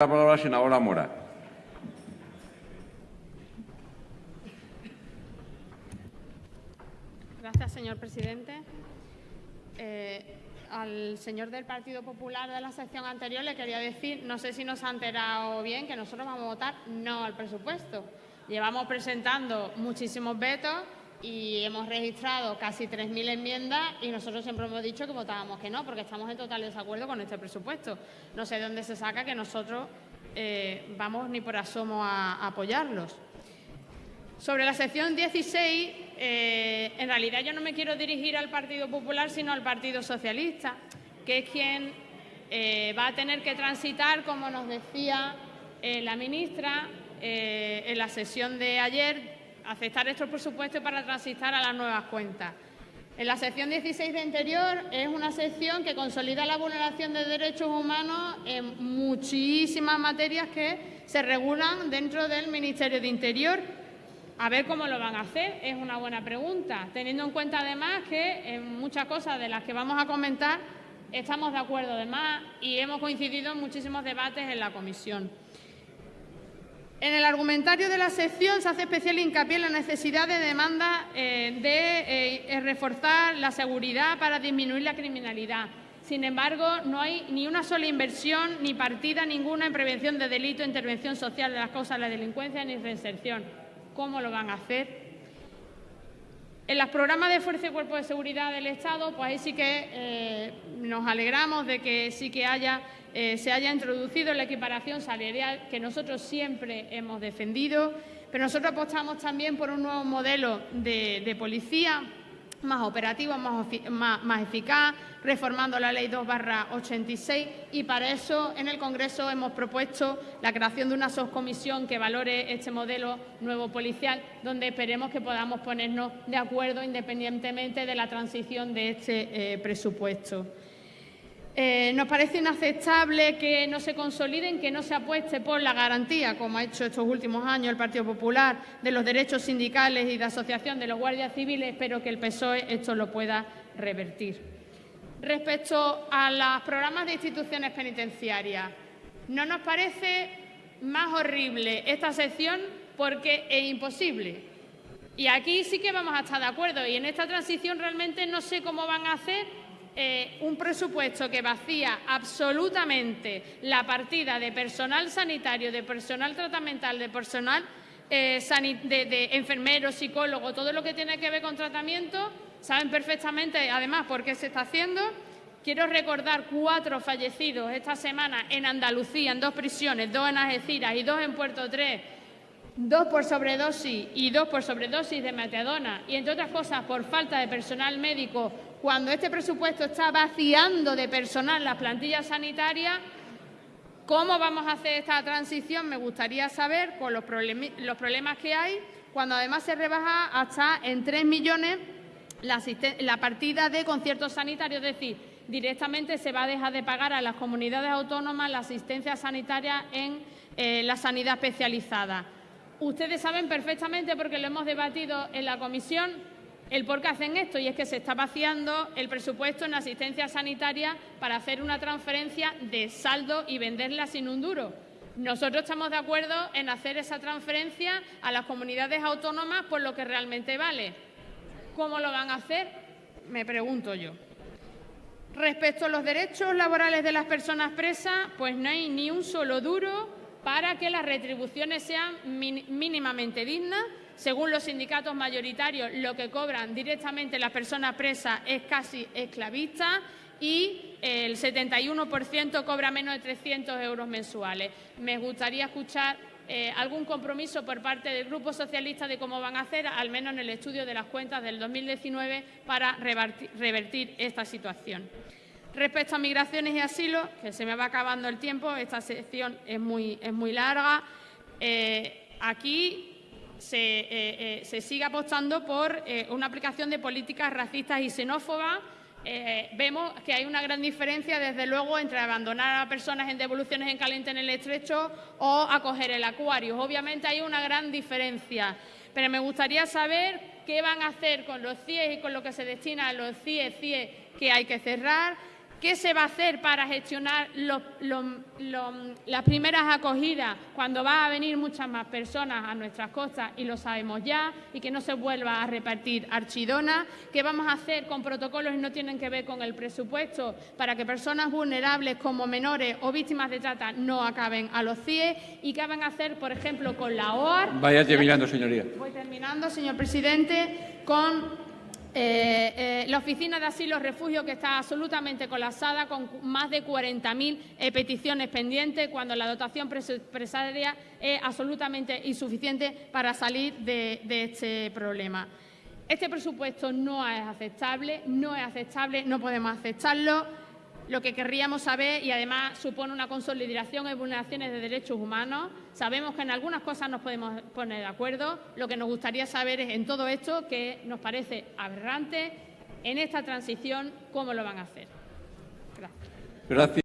La palabra la senadora Mora. Gracias, señor presidente. Eh, al señor del Partido Popular de la sección anterior le quería decir, no sé si nos ha enterado bien, que nosotros vamos a votar no al presupuesto. Llevamos presentando muchísimos vetos y hemos registrado casi 3.000 enmiendas y nosotros siempre hemos dicho que votábamos que no, porque estamos en total desacuerdo con este presupuesto. No sé de dónde se saca que nosotros eh, vamos ni por asomo a, apoyarlos. Sobre la sección 16, eh, en realidad yo no me quiero dirigir al Partido Popular, sino al Partido Socialista, que es quien eh, va a tener que transitar, como nos decía la ministra en la sesión de ayer, aceptar estos presupuestos para transitar a las nuevas cuentas. En la sección 16 de Interior es una sección que consolida la vulneración de derechos humanos en muchísimas materias que se regulan dentro del Ministerio de Interior. A ver cómo lo van a hacer, es una buena pregunta, teniendo en cuenta además que en muchas cosas de las que vamos a comentar estamos de acuerdo además y hemos coincidido en muchísimos debates en la comisión. En el argumentario de la sección se hace especial hincapié en la necesidad de demanda eh, de eh, eh, reforzar la seguridad para disminuir la criminalidad. Sin embargo, no hay ni una sola inversión ni partida ninguna en prevención de delito, intervención social de las causas de la delincuencia ni reinserción. ¿Cómo lo van a hacer? En los programas de Fuerza y Cuerpo de Seguridad del Estado, pues ahí sí que nos alegramos de que sí que eh, se haya introducido la equiparación salarial que nosotros siempre hemos defendido, pero nosotros apostamos también por un nuevo modelo de, policía más operativo, más, eficaz, reformando la Ley 2 86 y para eso en el Congreso hemos propuesto la creación de una subcomisión que valore este modelo nuevo policial, donde esperemos que podamos ponernos de acuerdo independientemente de la transición de este eh, presupuesto. Eh, nos parece inaceptable que no se consoliden, que no se apueste por la garantía, como ha hecho estos últimos años el Partido Popular, de los derechos sindicales y de asociación de los guardias civiles, pero que el PSOE esto lo pueda revertir. Respecto a los programas de instituciones penitenciarias, no nos parece más horrible esta sección porque es imposible. Y aquí sí que vamos a estar de acuerdo. Y en esta transición realmente no sé cómo van a hacer eh, un presupuesto que vacía absolutamente la partida de personal sanitario, de personal tratamental, de personal eh, de, enfermeros, psicólogos, todo lo que tiene que ver con tratamiento, saben perfectamente además por qué se está haciendo. Quiero recordar cuatro fallecidos esta semana en Andalucía, en dos prisiones, dos en Algeciras y dos en Puerto Tres, dos por sobredosis y dos por sobredosis de metadona y, entre otras cosas, por falta de personal médico cuando este presupuesto está vaciando de personal las plantillas sanitarias, ¿cómo vamos a hacer esta transición? Me gustaría saber con los, problemas que hay, cuando además se rebaja hasta en 3 millones la, partida de conciertos sanitarios, es decir, directamente se va a dejar de pagar a las comunidades autónomas la asistencia sanitaria en eh, la sanidad especializada. Ustedes saben perfectamente, porque lo hemos debatido en la comisión, el por qué hacen esto y es que se está vaciando el presupuesto en asistencia sanitaria para hacer una transferencia de saldo y venderla sin un duro. Nosotros estamos de acuerdo en hacer esa transferencia a las comunidades autónomas por lo que realmente vale. ¿Cómo lo van a hacer? Me pregunto yo. Respecto a los derechos laborales de las personas presas, pues no hay ni un solo duro para que las retribuciones sean mínimamente dignas según los sindicatos mayoritarios, lo que cobran directamente las personas presas es casi esclavista y el 71% cobra menos de 300 euros mensuales. Me gustaría escuchar eh, algún compromiso por parte del Grupo Socialista de cómo van a hacer, al menos en el estudio de las cuentas del 2019, para revertir esta situación. Respecto a migraciones y asilo, que se me va acabando el tiempo, esta sección es muy, es muy larga. Eh, aquí eh, eh, se, sigue apostando por eh, una aplicación de políticas racistas y xenófobas. vemos que hay una gran diferencia, desde luego, entre abandonar a personas en devoluciones en caliente en el estrecho o acoger el acuario. Obviamente hay una gran diferencia, pero me gustaría saber qué van a hacer con los CIE y con lo que se destina a los CIE, CIE que hay que cerrar, ¿Qué se va a hacer para gestionar los- los- los- las primeras acogidas cuando va a venir muchas más personas a nuestras costas y lo sabemos ya y que no se vuelva a repartir archidona? ¿Qué vamos a hacer con protocolos que no tienen que ver con el presupuesto para que personas vulnerables como menores o víctimas de trata no acaben a los CIE? ¿Y qué van a hacer, por ejemplo, con la OAR? Vaya terminando, señoría. Voy terminando, señor presidente, con eh, eh, la oficina de asilo refugio que está absolutamente colapsada con más de 40.000 eh, peticiones pendientes cuando la dotación presupuestaria es absolutamente insuficiente para salir de, de este problema. Este presupuesto no es aceptable, no es aceptable, no podemos aceptarlo. Lo que querríamos saber, y además supone una consolidación en vulneraciones de derechos humanos, sabemos que en algunas cosas nos podemos poner de acuerdo. Lo que nos gustaría saber es en todo esto, que nos parece aberrante, en esta transición, cómo lo van a hacer. Gracias. Gracias.